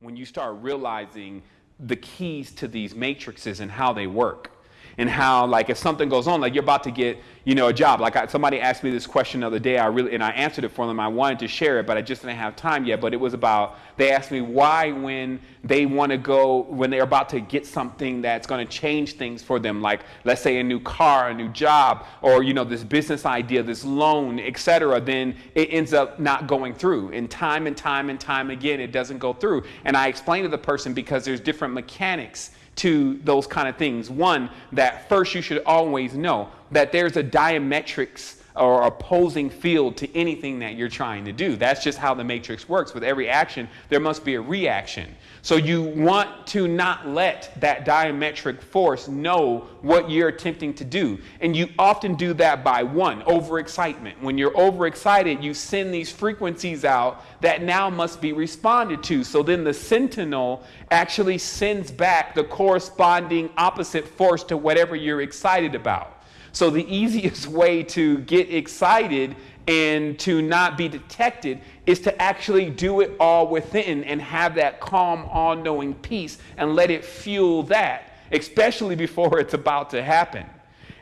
when you start realizing the keys to these matrices and how they work and how like if something goes on like you're about to get you know a job. Like I, somebody asked me this question the other day. I really and i answered it for them. I wanted to share it but i just didn't have time yet. But it was about they asked me why when they want to go when they're about to get something that's going to change things for them. Like let's say a new car a new job or you know this business idea this loan etc then it ends up not going through. And time and time and time again it doesn't go through. And i explained to the person because there's different mechanics to those kind of things. One, that first you should always know that there's a diametrics or opposing field to anything that you're trying to do. That's just how the matrix works. With every action, there must be a reaction. So you want to not let that diametric force know what you're attempting to do. And you often do that by one, overexcitement. When you're overexcited, you send these frequencies out that now must be responded to. So then the sentinel actually sends back the corresponding opposite force to whatever you're excited about. So the easiest way to get excited and to not be detected is to actually do it all within and have that calm, all knowing peace and let it fuel that, especially before it's about to happen.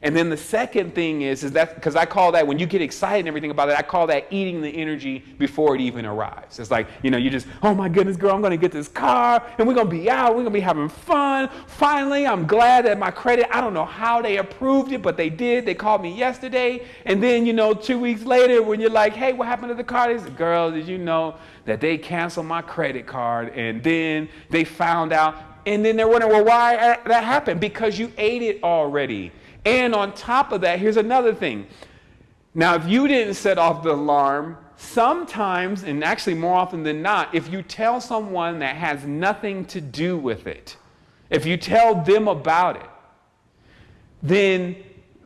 And then the second thing is, is that because I call that when you get excited and everything about it, I call that eating the energy before it even arrives. It's like, you know, you just, oh my goodness, girl, I'm to get this car and we're to be out. We're to be having fun. Finally, I'm glad that my credit, I don't know how they approved it, but they did. They called me yesterday. And then, you know, two weeks later, when you're like, hey, what happened to the car? They said, girl, did you know that they canceled my credit card? And then they found out. And then they're wondering, well, why that happened? Because you ate it already. And on top of that, here's another thing. Now, if you didn't set off the alarm, sometimes, and actually more often than not, if you tell someone that has nothing to do with it, if you tell them about it, then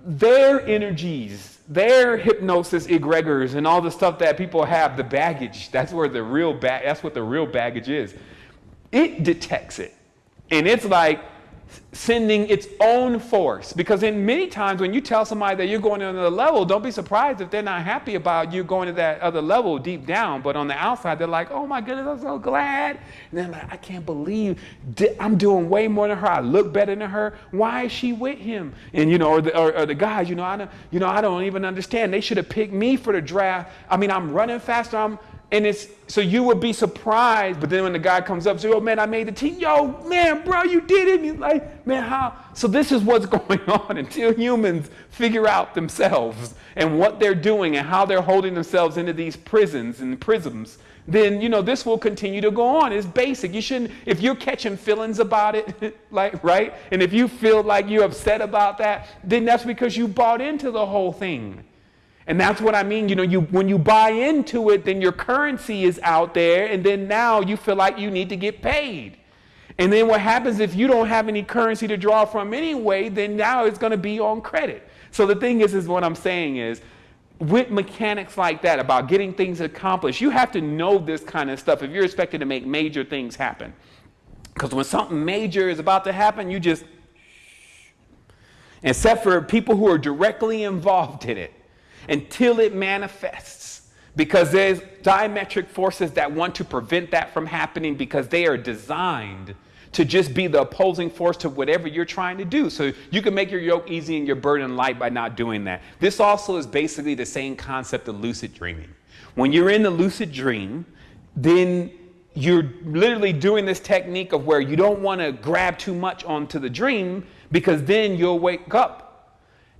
their energies, their hypnosis egregors, and all the stuff that people have, the baggage, that's where the real ba- that's what the real baggage is. It detects it. And it's like, sending its own force. Because in many times when you tell somebody that you're going to another level, don't be surprised if they're not happy about you going to that other level deep down. But on the outside, they're like, oh my goodness, I'm so glad. And they're like, I can't believe I'm doing way more than her. I look better than her. Why is she with him? And you know, or the, or, or the guys, you know, I don't, you know, I don't even understand. They should have picked me for the draft. I mean, I'm running faster. I'm and it's so you would be surprised, but then when the guy comes up, say, "Oh man, I made the team." Yo, man, bro, you did it. You're like, man, how? So this is what's going on until humans figure out themselves and what they're doing and how they're holding themselves into these prisons and prisms. Then you know this will continue to go on. It's basic. You shouldn't. If you're catching feelings about it, like right, and if you feel like you're upset about that, then that's because you bought into the whole thing. And that's what I mean. You know, you, when you buy into it, then your currency is out there, and then now you feel like you need to get paid. And then what happens if you don't have any currency to draw from anyway, then now it's going to be on credit. So the thing is, is what I'm saying is, with mechanics like that about getting things accomplished, you have to know this kind of stuff if you're expected to make major things happen. Because when something major is about to happen, you just, except for people who are directly involved in it until it manifests. Because there's diametric forces that want to prevent that from happening because they are designed to just be the opposing force to whatever you're trying to do. So you can make your yoke easy and your burden light by not doing that. This also is basically the same concept of lucid dreaming. When you're in the lucid dream, then you're literally doing this technique of where you don't want to grab too much onto the dream because then you'll wake up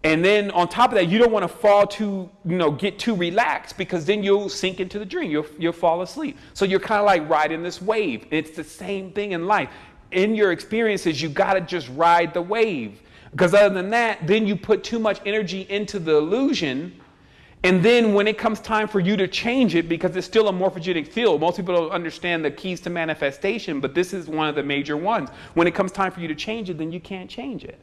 and then on top of that, you don't want to fall too, you know, get too relaxed because then you'll sink into the dream. You'll, you'll fall asleep. So you're kind of like riding this wave. It's the same thing in life. In your experiences, you got to just ride the wave. Because other than that, then you put too much energy into the illusion. And then when it comes time for you to change it, because it's still a morphogenic field, most people don't understand the keys to manifestation, but this is one of the major ones. When it comes time for you to change it, then you can't change it.